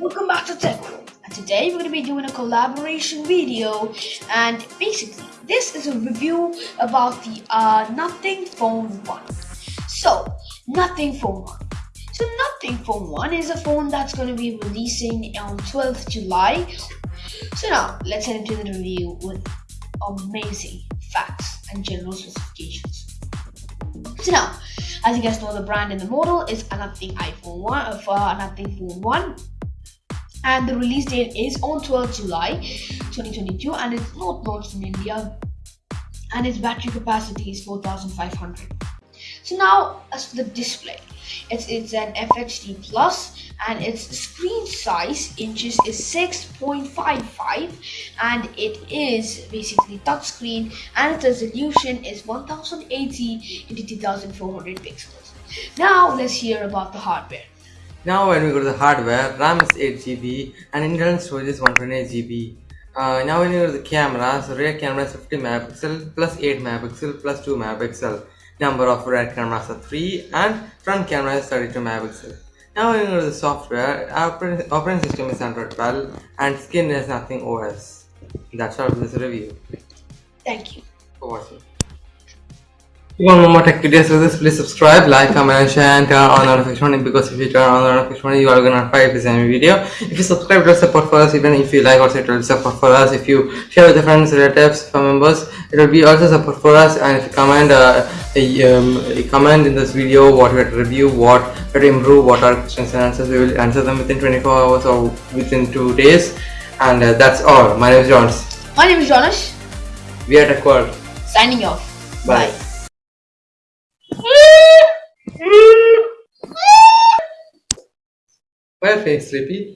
welcome back to Tech World. And today we're going to be doing a collaboration video and basically this is a review about the uh, Nothing Phone 1. So, Nothing Phone 1. So Nothing Phone 1 is a phone that's going to be releasing on 12th July. So now, let's head into the review with amazing facts and general specifications. So now, as you guys know, the brand and the model is a Nothing iPhone 1 for uh, Nothing Phone 1 and the release date is on 12 July 2022 and it's not launched in India and its battery capacity is 4500 so now as for the display it's it's an FHD plus and its screen size inches is 6.55 and it is basically touchscreen and its resolution is 1080 into 2400 pixels. Now let's hear about the hardware now when we go to the hardware, RAM is 8GB and internal storage is 128GB. Uh, now when you go to the camera, so rear camera is 50 megapixel plus 8 megapixel plus 2 megapixel. Number of rear cameras are 3 and front camera is 32 megapixel. Now when you go to the software, our operating system is Android 12 and skin is nothing OS. That's all for this review. Thank you for watching. If you want more tech videos like this, please subscribe, like, comment, and share, and turn on notification because if you turn on notification, you are gonna notify if there's any video. If you subscribe, it will support for us. Even if you like, also it will support for us. If you share with your friends, relatives, family members, it will be also support for us. And if you comment, uh, a, um, a comment in this video, what we had to review, what we to improve, what are questions and answers, we will answer them within 24 hours or within two days. And uh, that's all. My name is Jonas. My name is Jonas. We are Tech World. Signing off. Bye. Bye. Why are you sleepy?